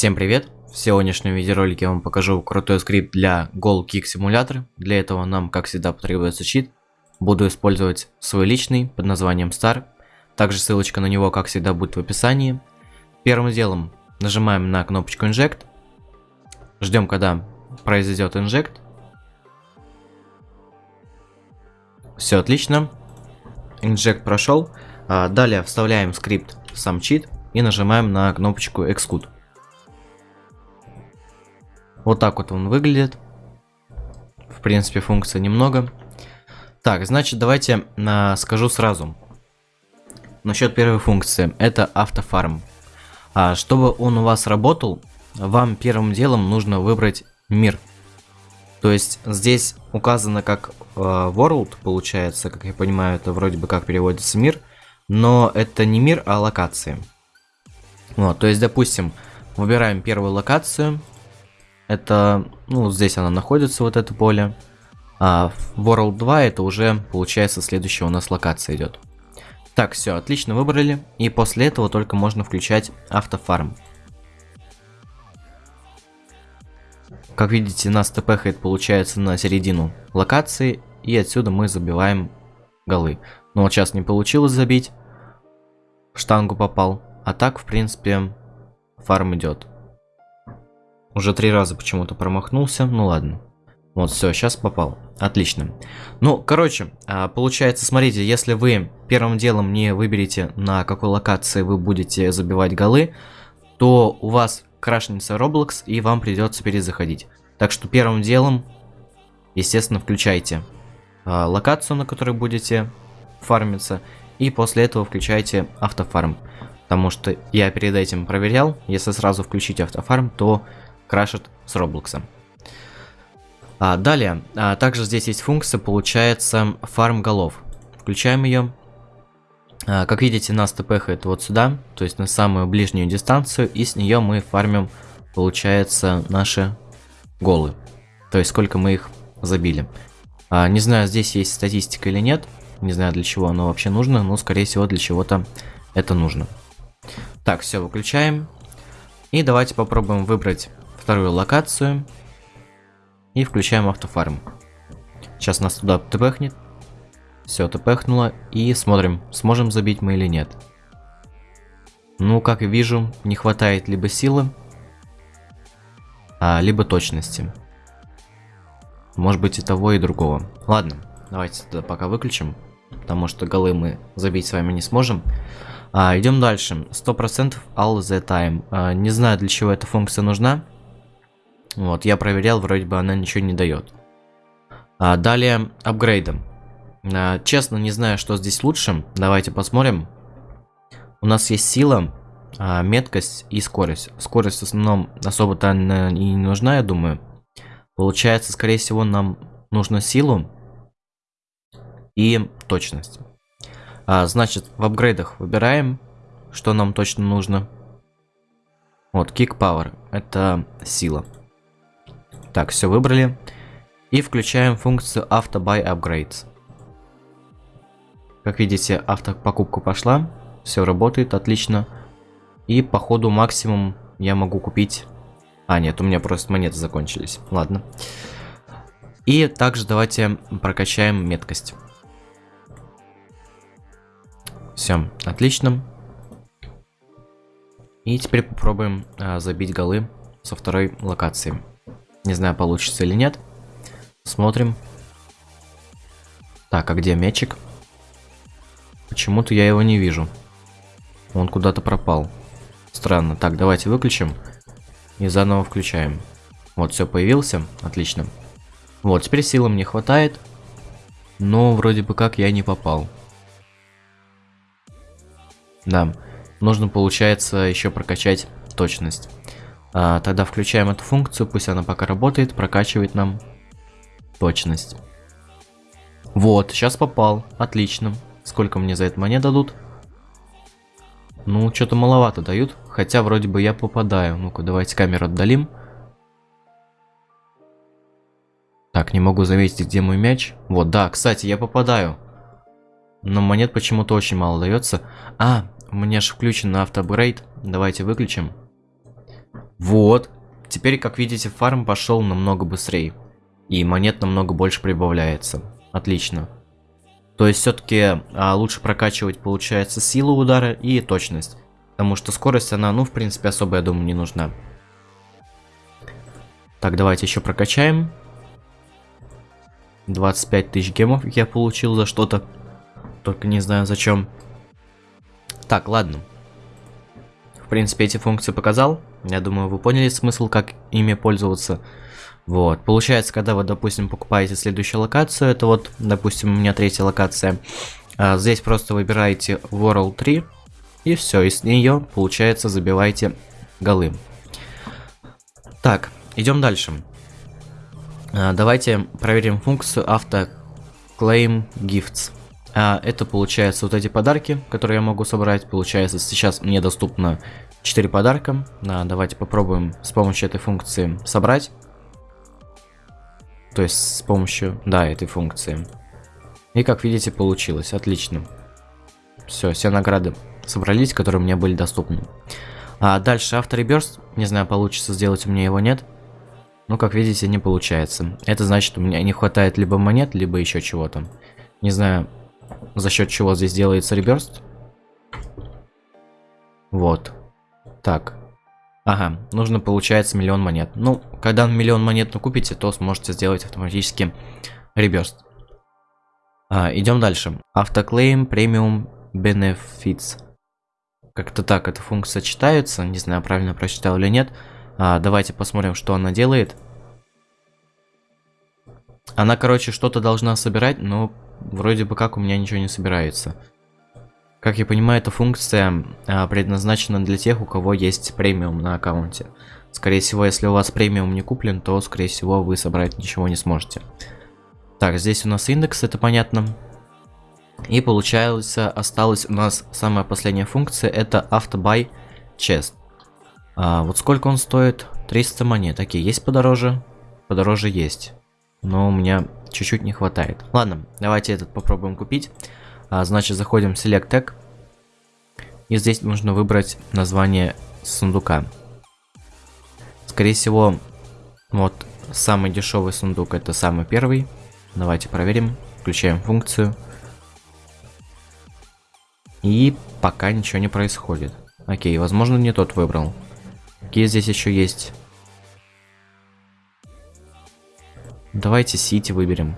Всем привет! В сегодняшнем видеоролике я вам покажу крутой скрипт для Goal Kick Simulator. Для этого нам, как всегда, потребуется чит. Буду использовать свой личный под названием Star. Также ссылочка на него, как всегда, будет в описании. Первым делом нажимаем на кнопочку Inject. Ждем, когда произойдет Inject. Все отлично. Inject прошел. А, далее вставляем скрипт сам чит и нажимаем на кнопочку Execute. Вот так вот он выглядит. В принципе, функций немного. Так, значит, давайте а, скажу сразу. Насчет первой функции. Это автофарм. А, чтобы он у вас работал, вам первым делом нужно выбрать мир. То есть здесь указано как э, world, получается, как я понимаю, это вроде бы как переводится мир. Но это не мир, а локации. Вот, то есть, допустим, выбираем первую локацию, это, ну, здесь она находится, вот это поле. А World 2 это уже, получается, следующая у нас локация идет. Так, все, отлично выбрали. И после этого только можно включать автофарм. Как видите, нас тпхает, получается, на середину локации. И отсюда мы забиваем голы. Но вот сейчас не получилось забить. В штангу попал. А так, в принципе, фарм идет. Уже три раза почему-то промахнулся. Ну ладно. Вот, все, сейчас попал. Отлично. Ну, короче, а, получается, смотрите, если вы первым делом не выберете, на какой локации вы будете забивать голы, то у вас крашнется Roblox, и вам придется перезаходить. Так что первым делом, естественно, включайте а, локацию, на которой будете фармиться, и после этого включайте автофарм. Потому что я перед этим проверял, если сразу включить автофарм, то крашит с Роблокса. А, далее, а, также здесь есть функция, получается, фарм голов. Включаем ее. А, как видите, нас тпхает вот сюда, то есть на самую ближнюю дистанцию, и с нее мы фармим, получается, наши голы. То есть сколько мы их забили. А, не знаю, здесь есть статистика или нет, не знаю для чего оно вообще нужно, но скорее всего для чего-то это нужно. Так, все, выключаем. И давайте попробуем выбрать вторую локацию. И включаем автофарм. Сейчас нас туда тпхнет. Все, тпхнуло. И смотрим, сможем забить мы или нет. Ну, как вижу, не хватает либо силы, а, либо точности. Может быть и того, и другого. Ладно, давайте тогда пока выключим, потому что голы мы забить с вами не сможем. А, идем дальше. 100% all the time. А, не знаю, для чего эта функция нужна. Вот, я проверял, вроде бы она ничего не дает. А, далее, апгрейдом. А, честно, не знаю, что здесь лучше. Давайте посмотрим. У нас есть сила, а, меткость и скорость. Скорость в основном особо-то и не нужна, я думаю. Получается, скорее всего, нам нужно силу и точность. А, значит, в апгрейдах выбираем, что нам точно нужно. Вот, Kick Power. Это сила. Так, все выбрали. И включаем функцию Auto Buy Upgrades. Как видите, автопокупка пошла. Все работает отлично. И по ходу максимум я могу купить... А, нет, у меня просто монеты закончились. Ладно. И также давайте прокачаем меткость. Все, отлично. И теперь попробуем а, забить голы со второй локации. Не знаю, получится или нет. Смотрим. Так, а где мячик? Почему-то я его не вижу. Он куда-то пропал. Странно. Так, давайте выключим. И заново включаем. Вот, все, появился. Отлично. Вот, теперь силы мне хватает. Но вроде бы как я не попал. Да, нужно, получается, еще прокачать точность. А, тогда включаем эту функцию, пусть она пока работает, прокачивает нам точность. Вот, сейчас попал. Отлично. Сколько мне за это монет дадут? Ну, что-то маловато дают. Хотя вроде бы я попадаю. Ну-ка, давайте камеру отдалим. Так, не могу заметить, где мой мяч. Вот, да, кстати, я попадаю. Но монет почему-то очень мало дается. А, у меня же включен автоапгрейд. Давайте выключим. Вот. Теперь, как видите, фарм пошел намного быстрее. И монет намного больше прибавляется. Отлично. То есть все-таки а, лучше прокачивать, получается, силу удара и точность. Потому что скорость, она, ну, в принципе, особо, я думаю, не нужна. Так, давайте еще прокачаем. 25 тысяч гемов я получил за что-то. Только не знаю зачем. Так, ладно. В принципе, эти функции показал. Я думаю, вы поняли смысл, как ими пользоваться. Вот. Получается, когда вы, допустим, покупаете следующую локацию, это вот, допустим, у меня третья локация. А, здесь просто выбираете World 3. И все, и с нее, получается, забивайте голы. Так, идем дальше. А, давайте проверим функцию Auto Claim Gifts. А, это получается вот эти подарки, которые я могу собрать. Получается, сейчас мне доступно 4 подарка. А, давайте попробуем с помощью этой функции собрать. То есть с помощью, да, этой функции. И как видите, получилось. Отлично. Все, все награды собрались, которые мне были доступны. А дальше автореберст. Не знаю, получится сделать у меня его нет. Но, как видите, не получается. Это значит, у меня не хватает либо монет, либо еще чего-то. Не знаю, за счет чего здесь делается реберст. Вот. Так. Ага, нужно получается миллион монет. Ну, когда миллион монет накупите, то сможете сделать автоматически реберст. А, идем дальше. Автоклейм премиум benefits. Как-то так эта функция читается. Не знаю, правильно прочитал или нет. А, давайте посмотрим, что она делает. Она, короче, что-то должна собирать, но вроде бы как у меня ничего не собирается. Как я понимаю, эта функция а, предназначена для тех, у кого есть премиум на аккаунте. Скорее всего, если у вас премиум не куплен, то, скорее всего, вы собрать ничего не сможете. Так, здесь у нас индекс, это понятно. И получается, осталась у нас самая последняя функция, это AutoBuy Chest. А, вот сколько он стоит? 300 монет. Окей, есть подороже? Подороже есть. Но у меня чуть-чуть не хватает. Ладно, давайте этот попробуем купить. А, значит, заходим в Select Tag. И здесь нужно выбрать название сундука. Скорее всего, вот самый дешевый сундук это самый первый. Давайте проверим. Включаем функцию. И пока ничего не происходит. Окей, возможно не тот выбрал. Какие здесь еще есть? Давайте City выберем.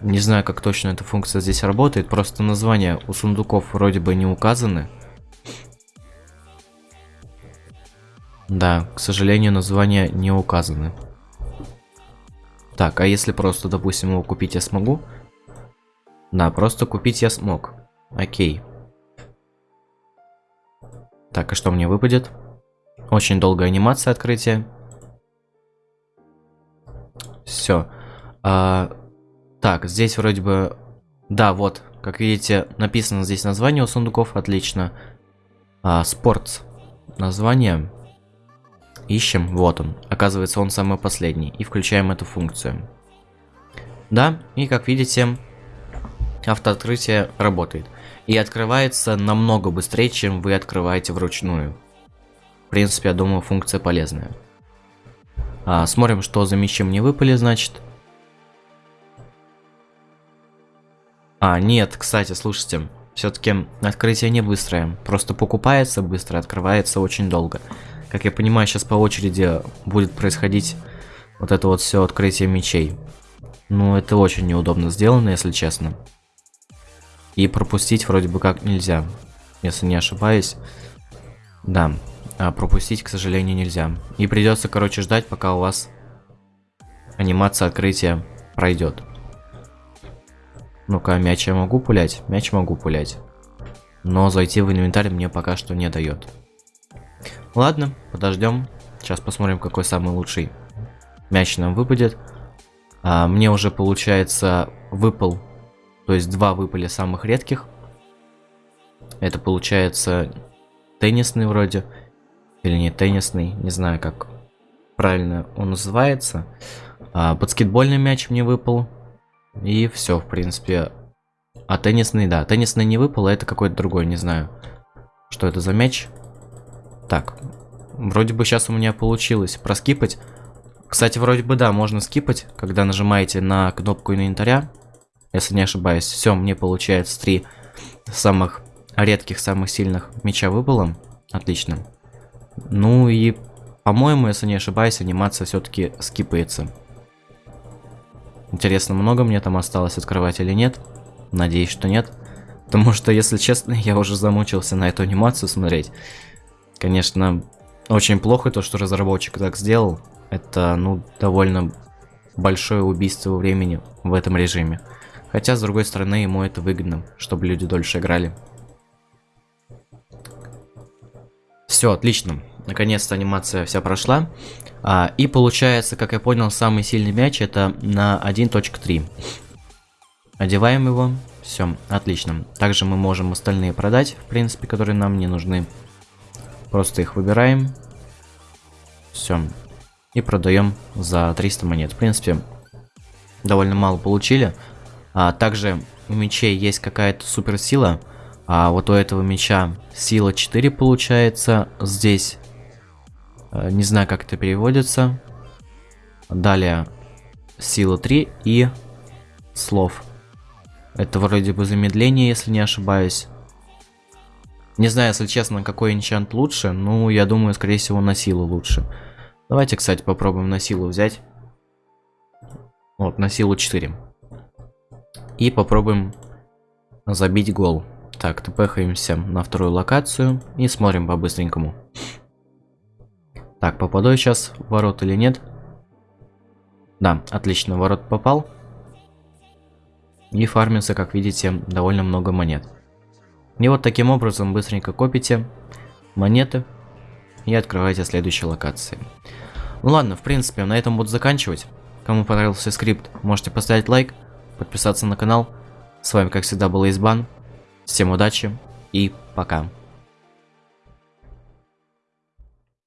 Не знаю, как точно эта функция здесь работает, просто названия у сундуков вроде бы не указаны. Да, к сожалению, названия не указаны. Так, а если просто, допустим, его купить я смогу? Да, просто купить я смог. Окей. Так, а что мне выпадет? Очень долгая анимация открытия. Все. А, так, здесь вроде бы... Да, вот, как видите, написано здесь название у сундуков, отлично. А, спортс. Название. Ищем, вот он. Оказывается, он самый последний. И включаем эту функцию. Да, и как видите, автооткрытие работает. И открывается намного быстрее, чем вы открываете вручную. В принципе, я думаю, функция полезная. А, смотрим, что за мечи мне выпали, значит. А, нет, кстати, слушайте, все-таки открытие не быстрое. Просто покупается быстро, открывается очень долго. Как я понимаю, сейчас по очереди будет происходить вот это вот все открытие мечей. Ну, это очень неудобно сделано, если честно. И пропустить вроде бы как нельзя, если не ошибаюсь. Да, а пропустить, к сожалению, нельзя. И придется, короче, ждать, пока у вас анимация открытия пройдет. Ну-ка, мяч я могу пулять? Мяч могу пулять. Но зайти в инвентарь мне пока что не дает. Ладно, подождем. Сейчас посмотрим, какой самый лучший мяч нам выпадет. А, мне уже, получается, выпал. То есть два выпали самых редких. Это получается теннисный вроде. Или не теннисный, не знаю, как правильно он называется. А, баскетбольный мяч мне выпал. И все, в принципе. А теннисный, да. Теннисный не выпал, а это какой-то другой, не знаю. Что это за мяч? Так. Вроде бы сейчас у меня получилось проскипать. Кстати, вроде бы да, можно скипать, когда нажимаете на кнопку инвентаря. Если не ошибаюсь. Все, мне получается три самых редких, самых сильных меча выпало. Отлично. Ну и, по-моему, если не ошибаюсь, анимация все-таки скипается. Интересно, много мне там осталось открывать или нет? Надеюсь, что нет. Потому что, если честно, я уже замучился на эту анимацию смотреть. Конечно, очень плохо то, что разработчик так сделал. Это, ну, довольно большое убийство времени в этом режиме. Хотя, с другой стороны, ему это выгодно, чтобы люди дольше играли. Все, отлично. Наконец-то анимация вся прошла. А, и получается, как я понял, самый сильный мяч это на 1.3. Одеваем его. Все, отлично. Также мы можем остальные продать, в принципе, которые нам не нужны. Просто их выбираем. Все. И продаем за 300 монет. В принципе, довольно мало получили. А, также у мечей есть какая-то суперсила. А вот у этого меча сила 4 получается. Здесь э, не знаю, как это переводится. Далее сила 3 и слов. Это вроде бы замедление, если не ошибаюсь. Не знаю, если честно, какой энчант лучше, ну, я думаю, скорее всего, на силу лучше. Давайте, кстати, попробуем на силу взять. Вот, на силу 4. И попробуем забить гол. Так, тпхаемся на вторую локацию и смотрим по-быстренькому. Так, попаду я сейчас в ворот или нет? Да, отлично, ворот попал. И фармится, как видите, довольно много монет. И вот таким образом быстренько копите монеты и открываете следующие локации. Ну ладно, в принципе, на этом буду заканчивать. Кому понравился скрипт, можете поставить лайк, подписаться на канал. С вами, как всегда, был Избан. Всем удачи и пока.